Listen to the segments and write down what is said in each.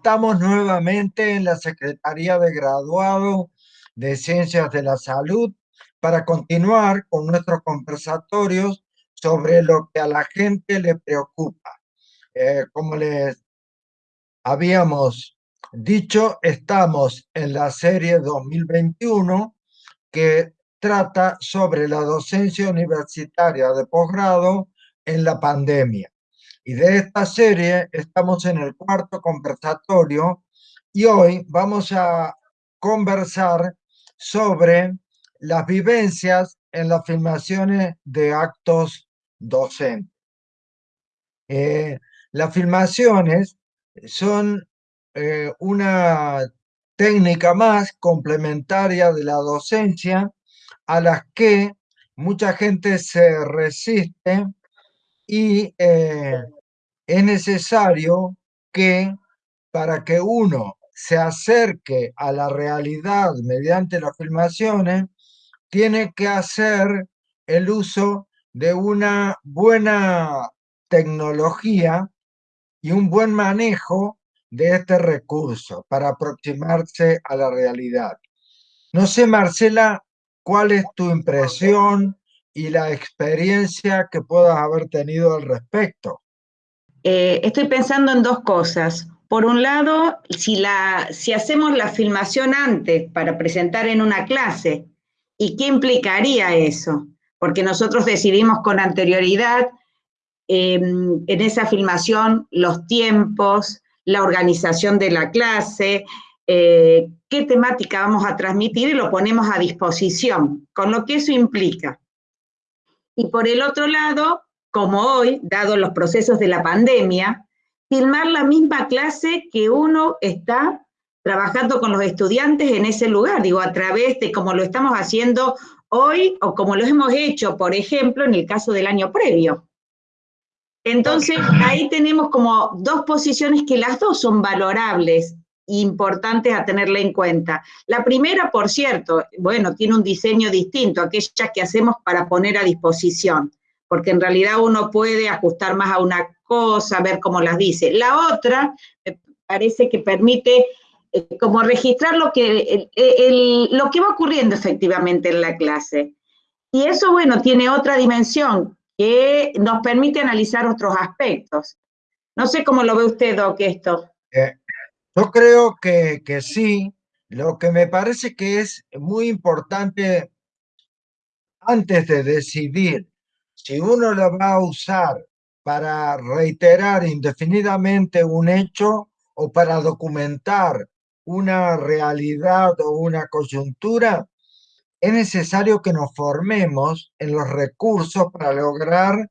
Estamos nuevamente en la Secretaría de Graduado de Ciencias de la Salud para continuar con nuestros conversatorios sobre lo que a la gente le preocupa. Eh, como les habíamos dicho, estamos en la serie 2021 que trata sobre la docencia universitaria de posgrado en la pandemia. Y de esta serie estamos en el cuarto conversatorio y hoy vamos a conversar sobre las vivencias en las filmaciones de actos docentes. Eh, las filmaciones son eh, una técnica más complementaria de la docencia a las que mucha gente se resiste y eh, es necesario que para que uno se acerque a la realidad mediante las filmaciones, tiene que hacer el uso de una buena tecnología y un buen manejo de este recurso para aproximarse a la realidad. No sé, Marcela, cuál es tu impresión y la experiencia que puedas haber tenido al respecto. Eh, estoy pensando en dos cosas. Por un lado, si, hacemos la filmación antes para presentar en una clase, ¿y qué implicaría eso? Porque nosotros decidimos con anterioridad em, en esa filmación los tiempos, la organización de la clase, eh, qué temática vamos a transmitir y lo ponemos a disposición, con lo que eso implica. Y por el otro lado, como hoy, dado los procesos de la pandemia, filmar la misma clase que uno está trabajando con los estudiantes en ese lugar, digo, a través de como lo estamos haciendo hoy o como lo hemos hecho, por ejemplo, en el caso del año previo. Entonces, ahí tenemos como dos posiciones que las dos son valorables importantes a tenerla en cuenta. La primera, por cierto, bueno, tiene un diseño distinto, aquella que hacemos para poner a disposición, porque en realidad uno puede ajustar más a una cosa, ver cómo las dice. La otra, me parece que permite eh, como registrar lo que, lo que va ocurriendo efectivamente en la clase. Y eso, bueno, tiene otra dimensión que nos permite analizar otros aspectos. No sé cómo lo ve usted, Doc, esto. Eh, yo creo que, que sí. Lo que me parece que es muy importante antes de decidir si uno lo va a usar para reiterar indefinidamente un hecho o para documentar una realidad o una coyuntura, es necesario que nos formemos en los recursos para lograr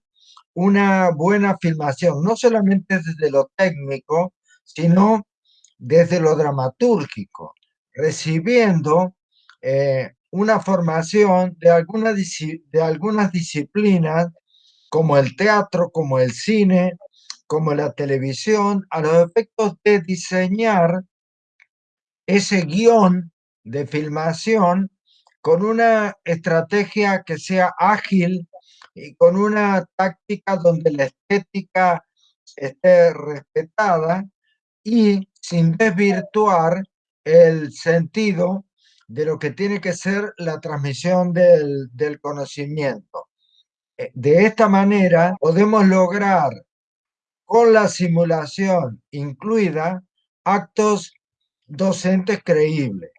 una buena filmación, no solamente desde lo técnico, sino desde lo dramatúrgico, recibiendo eh, una formación de, alguna, de algunas disciplinas como el teatro, como el cine, como la televisión, a los efectos de diseñar ese guion de filmación con una estrategia que sea ágil y con una táctica donde la estética esté respetada y sin desvirtuar el sentido de lo que tiene que ser la transmisión del, conocimiento. Eh, de esta manera podemos lograr con la simulación incluida actos docentes creíbles.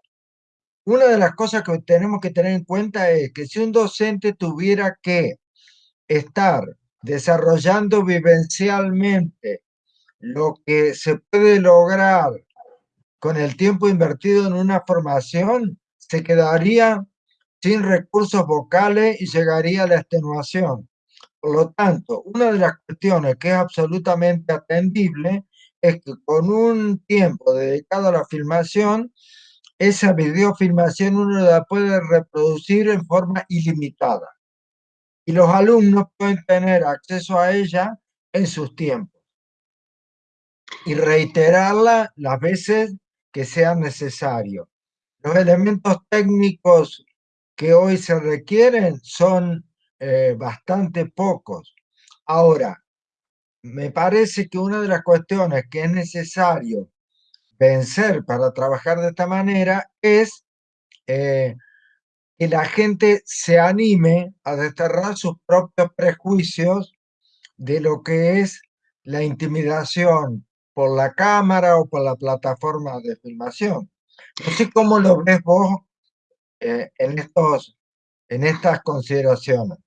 Una de las cosas que tenemos que tener en cuenta es que si un docente tuviera que estar desarrollando vivencialmente lo que se puede lograr con el tiempo invertido en una formación, se quedaría sin recursos vocales y llegaría a la extenuación. Por lo tanto, una de las cuestiones que es absolutamente atendible es que con un tiempo dedicado a la filmación, esa videofilmación uno la puede reproducir en forma ilimitada. Y los alumnos pueden tener acceso a ella en sus tiempos y reiterarla las veces que sea necesario. Los elementos técnicos que hoy se requieren son eh, bastante pocos. Ahora, me parece que una de las cuestiones que es necesario vencer para trabajar de esta manera es eh, que la gente se anime a desterrar sus propios prejuicios de lo que es la intimidación por la cámara o por la plataforma de filmación. No sé cómo lo ves vos eh, en, estos, en estas consideraciones.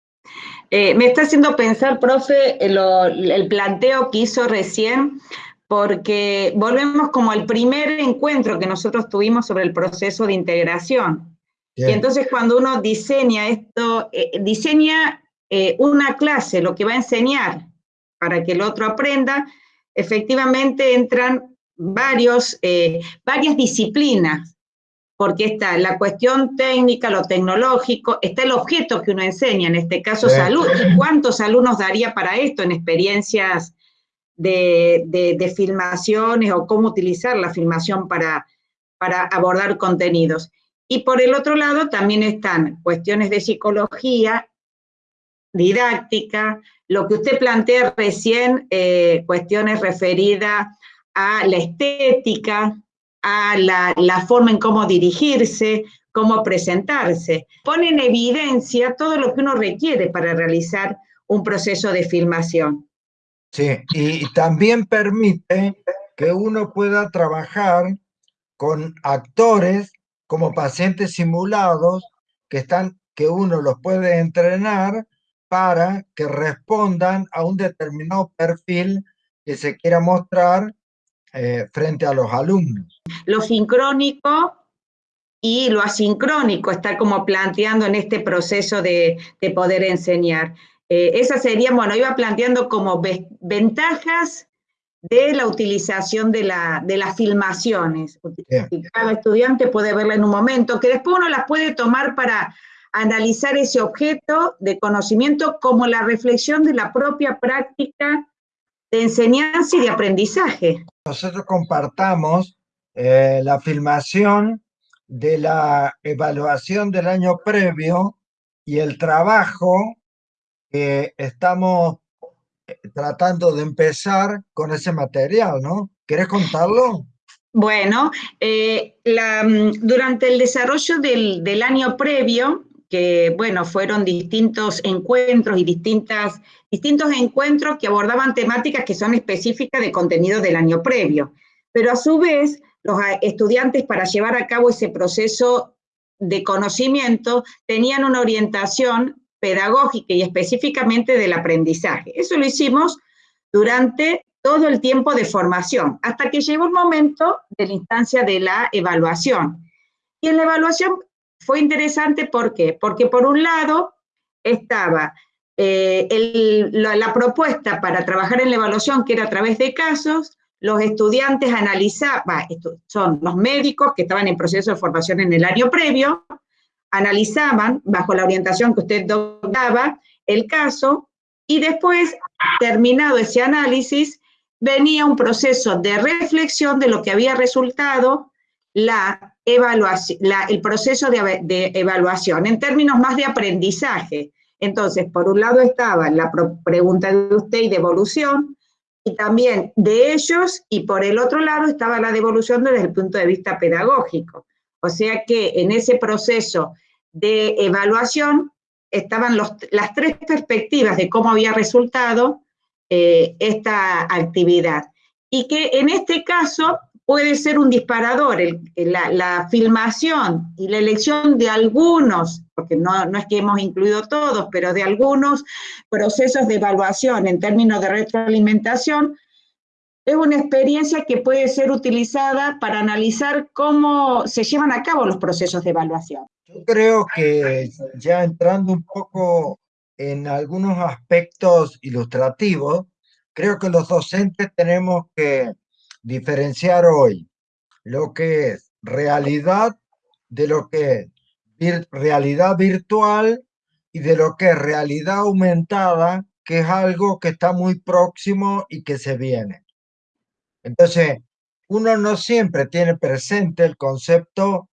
Eh, me está haciendo pensar, profe, el planteo que hizo recién, porque volvemos como al primer encuentro que nosotros tuvimos sobre el proceso de integración. Y entonces cuando uno diseña esto, eh, diseña una clase, lo que va a enseñar para que el otro aprenda, efectivamente entran varios, varias disciplinas porque está la cuestión técnica, lo tecnológico, está el objeto que uno enseña, en este caso salud. ¿Cuántos alumnos daría para esto en experiencias de, filmaciones o cómo utilizar la filmación para, para abordar contenidos? Y por el otro lado también están cuestiones de psicología, didáctica, lo que usted plantea recién, eh, cuestiones referidas a la estética, a la, forma en cómo dirigirse, cómo presentarse. Pone en evidencia todo lo que uno requiere para realizar un proceso de filmación. Sí, y también permite que uno pueda trabajar con actores como pacientes simulados que, están, que uno los puede entrenar para que respondan a un determinado perfil que se quiera mostrar eh, frente a los alumnos. Lo sincrónico y lo asincrónico está como planteando en este proceso de, poder enseñar. Eh, esa sería, bueno, iba planteando como ventajas de la utilización de, la, de las filmaciones. Cada estudiante puede verla en un momento, que después uno las puede tomar para analizar ese objeto de conocimiento como la reflexión de la propia práctica de enseñanza y de aprendizaje. Nosotros compartamos eh, la filmación de la evaluación del año previo y el trabajo que estamos eh, tratando de empezar con ese material, ¿no? ¿Quieres contarlo? Bueno, eh, mm, durante el desarrollo del, del, año previo, que bueno, fueron distintos encuentros y distintas, distintos encuentros que abordaban temáticas que son específicas de contenido del año previo. Pero a su vez, los estudiantes para llevar a cabo ese proceso de conocimiento tenían una orientación pedagógica y específicamente del aprendizaje. Eso lo hicimos durante todo el tiempo de formación, hasta que llegó el momento de la instancia de la evaluación. Y en la evaluación fue interesante, ¿por qué? Porque por un lado estaba eh, la, propuesta para trabajar en la evaluación, que era a través de casos, los estudiantes analizaban, son los médicos que estaban en proceso de formación en el año previo, analizaban, bajo la orientación que usted daba, el caso, y después, terminado ese análisis, venía un proceso de reflexión de lo que había resultado la evaluación, el proceso de, evaluación en términos más de aprendizaje. Entonces, por un lado estaba la pregunta de usted y devolución, y también de ellos, y por el otro lado estaba la devolución desde el punto de vista pedagógico. O sea que en ese proceso de evaluación estaban las tres perspectivas de cómo había resultado eh, esta actividad. Y que en este caso puede ser un disparador, la, filmación y la elección de algunos, porque no, no es que hemos incluido todos, pero de algunos procesos de evaluación en términos de retroalimentación, es una experiencia que puede ser utilizada para analizar cómo se llevan a cabo los procesos de evaluación. Yo creo que ya entrando un poco en algunos aspectos ilustrativos, creo que los docentes tenemos que diferenciar hoy lo que es realidad de lo que es realidad virtual y de lo que es realidad aumentada, que es algo que está muy próximo y que se viene. Entonces, uno no siempre tiene presente el concepto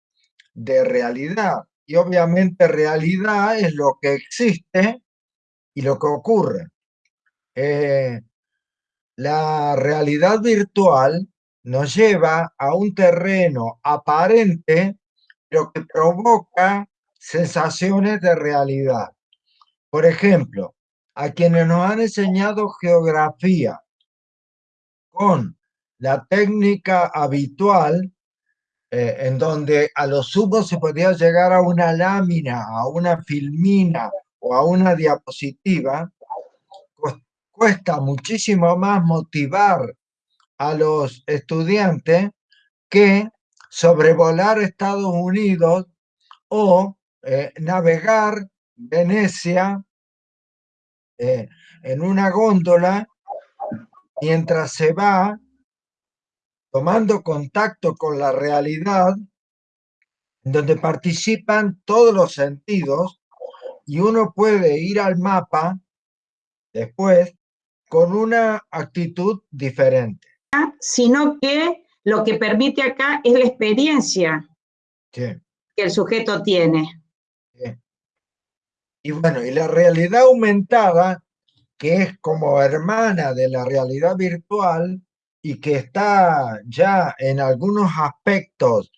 de realidad y obviamente realidad es lo que existe y lo que ocurre. Eh, la realidad virtual nos lleva a un terreno aparente, pero que provoca sensaciones de realidad. Por ejemplo, a quienes nos han enseñado geografía con la técnica habitual, eh, en donde a lo sumo se podía llegar a una lámina, a una filmina o a una diapositiva, cuesta muchísimo más motivar a los estudiantes que sobrevolar Estados Unidos o eh, navegar Venecia eh, en una góndola mientras se va tomando contacto con la realidad, donde participan todos los sentidos y uno puede ir al mapa después con una actitud diferente. Sino que lo que permite acá es la experiencia que el sujeto tiene. Y bueno, y la realidad aumentada, que es como hermana de la realidad virtual y que está ya en algunos aspectos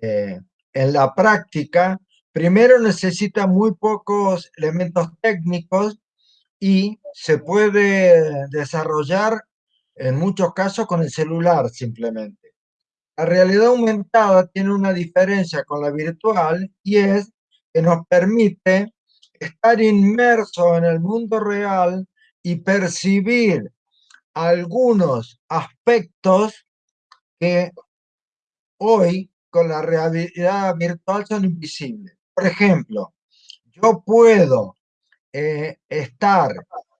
eh, en la práctica, primero necesita muy pocos elementos técnicos y se puede desarrollar en muchos casos con el celular simplemente. La realidad aumentada tiene una diferencia con la virtual y es que nos permite estar inmerso en el mundo real y percibir algunos aspectos que hoy con la realidad virtual son invisibles. Por ejemplo, yo puedo eh, estar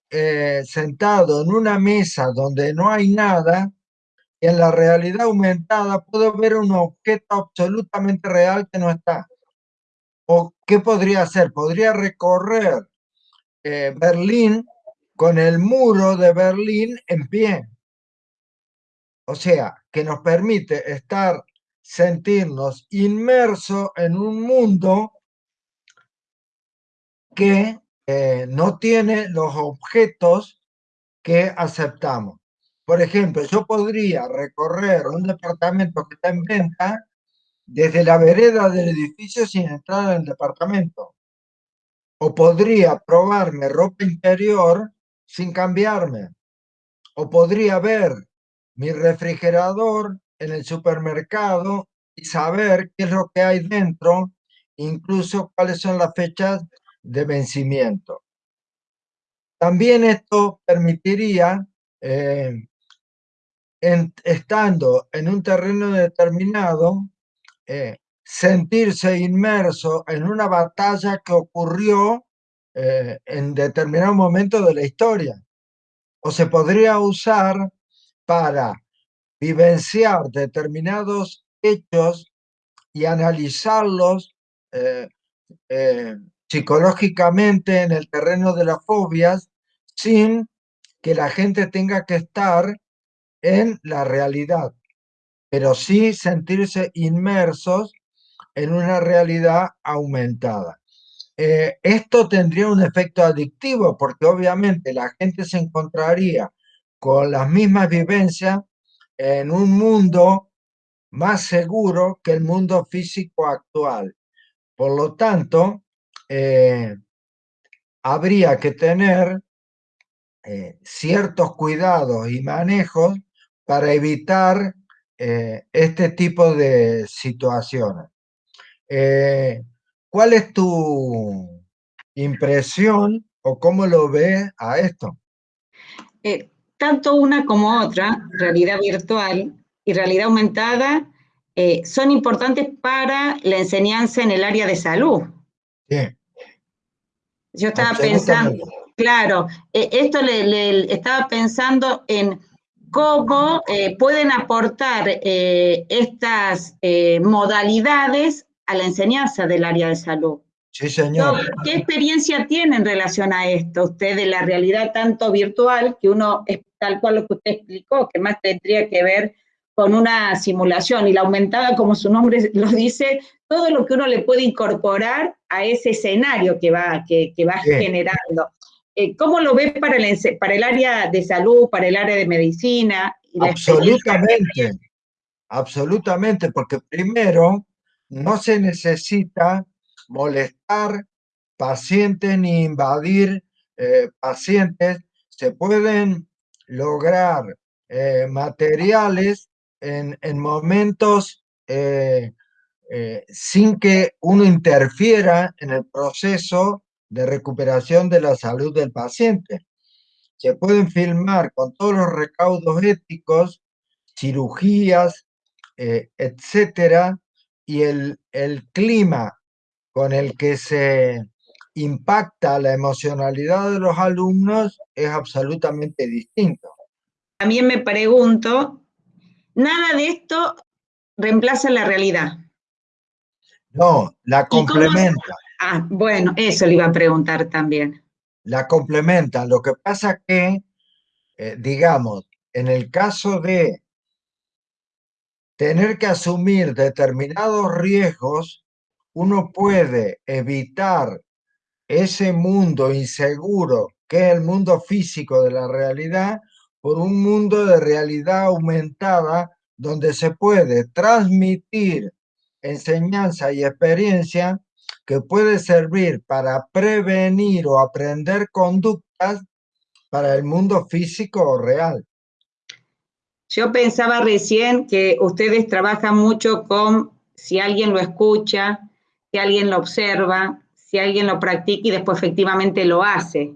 eh, sentado en una mesa donde no hay nada, y en la realidad aumentada puedo ver un objeto absolutamente real que no está. ¿O qué podría hacer? Podría recorrer eh, Berlín con el muro de Berlín en pie. O sea, que nos permite estar, sentirnos inmersos en un mundo que eh, no tiene los objetos que aceptamos. Por ejemplo, yo podría recorrer un departamento que está en venta desde la vereda del edificio sin entrar en el departamento. O podría probarme ropa interior sin cambiarme. O podría ver mi refrigerador en el supermercado y saber qué es lo que hay dentro, incluso cuáles son las fechas de vencimiento. También esto permitiría, eh, estando en un terreno determinado, eh, sentirse inmerso en una batalla que ocurrió eh, en determinado momento de la historia. O se podría usar para vivenciar determinados hechos y analizarlos psicológicamente en el terreno de las fobias sin que la gente tenga que estar en la realidad, pero sí sentirse inmersos en una realidad aumentada. Eh, esto tendría un efecto adictivo porque obviamente la gente se encontraría con las mismas vivencias en un mundo más seguro que el mundo físico actual. Por lo tanto, eh, habría que tener eh, ciertos cuidados y manejos para evitar eh, este tipo de situaciones. ¿Cuál es tu impresión o cómo lo ves a esto? tanto una como otra, realidad virtual y realidad aumentada, son importantes para la enseñanza en el área de salud. Sí. Yo estaba pensando, claro, eh, esto le, estaba pensando en cómo eh, pueden aportar eh, estas modalidades a la enseñanza del área de salud. Sí, señor. ¿Qué experiencia tiene en relación a esto usted de la realidad tanto virtual, que uno es tal cual lo que usted explicó, que más tendría que ver con una simulación y la aumentada, como su nombre lo dice, todo lo que uno le puede incorporar a ese escenario que va, que, va generando. Eh, ¿Cómo lo ves para el, para el área de salud, para el área de medicina? Absolutamente. absolutamente, porque primero no se necesita molestar pacientes ni invadir eh, pacientes, se pueden lograr eh, materiales en, momentos eh, sin que uno interfiera en el proceso de recuperación de la salud del paciente. Se pueden filmar con todos los recaudos éticos, cirugías, etcétera, y el, el clima con el que se impacta la emocionalidad de los alumnos es absolutamente distinto. También me pregunto, nada de esto reemplaza la realidad. No, la complementa. Ah, bueno, eso le iba a preguntar también. La complementa. Lo que pasa que, eh, digamos, en el caso de tener que asumir determinados riesgos, uno puede evitar ese mundo inseguro que es el mundo físico de la realidad por un mundo de realidad aumentada donde se puede transmitir enseñanza y experiencia que puede servir para prevenir o aprender conductas para el mundo físico o real. Yo pensaba recién que ustedes trabajan mucho con si alguien lo escucha, si alguien lo observa, si alguien lo practica y después efectivamente lo hace,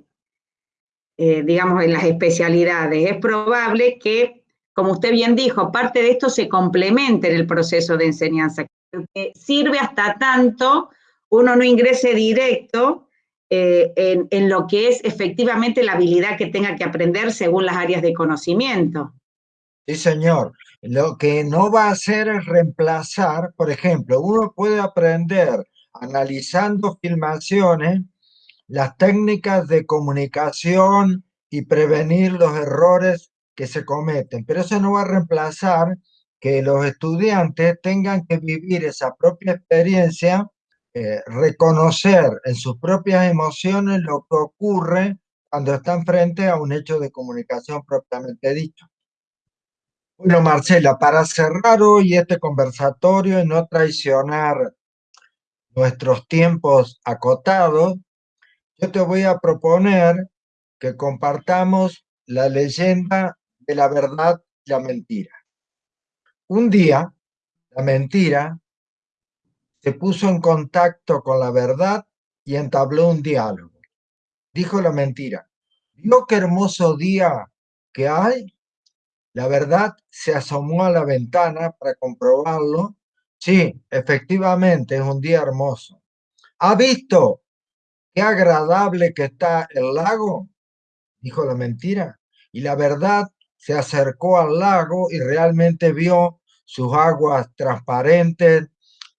eh, digamos, en las especialidades. Es probable que, como usted bien dijo, parte de esto se complemente en el proceso de enseñanza, que sirve hasta tanto uno no ingrese directo eh, en, en, lo que es efectivamente la habilidad que tenga que aprender según las áreas de conocimiento. Sí, señor. Lo que no va a hacer es reemplazar, por ejemplo, uno puede aprender analizando filmaciones, las técnicas de comunicación y prevenir los errores que se cometen. Pero eso no va a reemplazar que los estudiantes tengan que vivir esa propia experiencia, eh, reconocer en sus propias emociones lo que ocurre cuando están frente a un hecho de comunicación propiamente dicho. Bueno, Marcela, para cerrar hoy este conversatorio y no traicionar nuestros tiempos acotados, yo te voy a proponer que compartamos la leyenda de la verdad y la mentira. Un día, la mentira se puso en contacto con la verdad y entabló un diálogo. Dijo la mentira, ¿vio qué hermoso día que hay? La verdad se asomó a la ventana para comprobarlo Sí, efectivamente, es un día hermoso. ¿Ha visto qué agradable que está el lago? Dijo la mentira. Y la verdad se acercó al lago y realmente vio sus aguas transparentes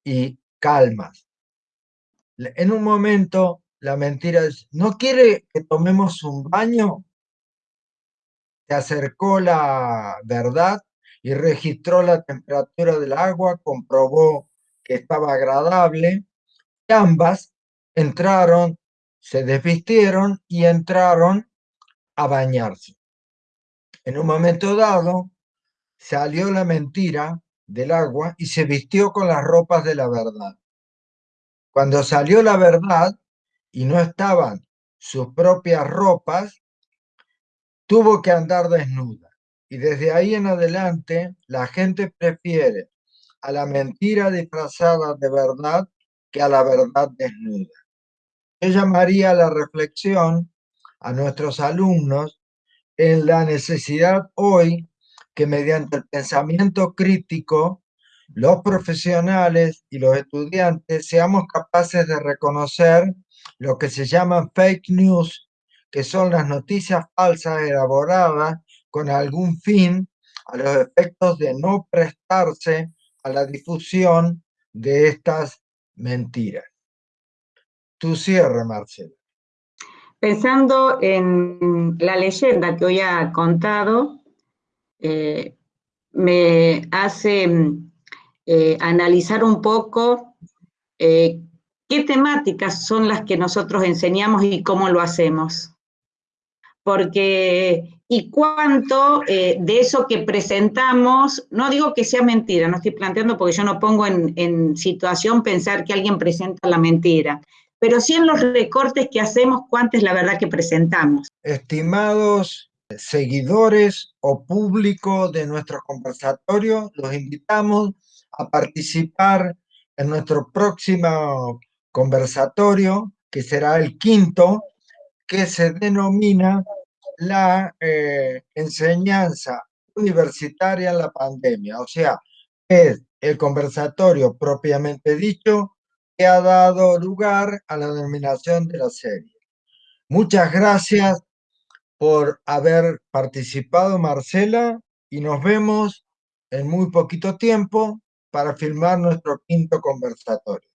y calmas. En un momento, la mentira dice, ¿no quiere que tomemos un baño? Se acercó la verdad y registró la temperatura del agua, comprobó que estaba agradable. ambas entraron, se desvistieron y entraron a bañarse. En un momento dado, salió la mentira del agua y se vistió con las ropas de la verdad. Cuando salió la verdad y no estaban sus propias ropas, tuvo que andar desnuda. Y desde ahí en adelante la gente prefiere a la mentira disfrazada de verdad que a la verdad desnuda. Yo llamaría la reflexión a nuestros alumnos en la necesidad hoy que mediante el pensamiento crítico los profesionales y los estudiantes seamos capaces de reconocer lo que se llaman fake news, que son las noticias falsas elaboradas con algún fin a los efectos de no prestarse a la difusión de estas mentiras. Tu cierre, Marcela. Pensando en la leyenda que hoy ha contado, eh, me hace eh, analizar un poco eh, qué temáticas son las que nosotros enseñamos y cómo lo hacemos. Porque y cuánto de eso que presentamos, no digo que sea mentira, no estoy planteando porque yo no pongo en situación pensar que alguien presenta la mentira, pero sí en los recortes que hacemos, cuánto es la verdad que presentamos. Estimados seguidores o público de nuestro conversatorio, los invitamos a participar en nuestro próximo conversatorio, que será el quinto, que se denomina la eh, enseñanza universitaria en la pandemia. O sea, es el conversatorio propiamente dicho que ha dado lugar a la denominación de la serie. Muchas gracias por haber participado, Marcela, y nos vemos en muy poquito tiempo para filmar nuestro quinto conversatorio.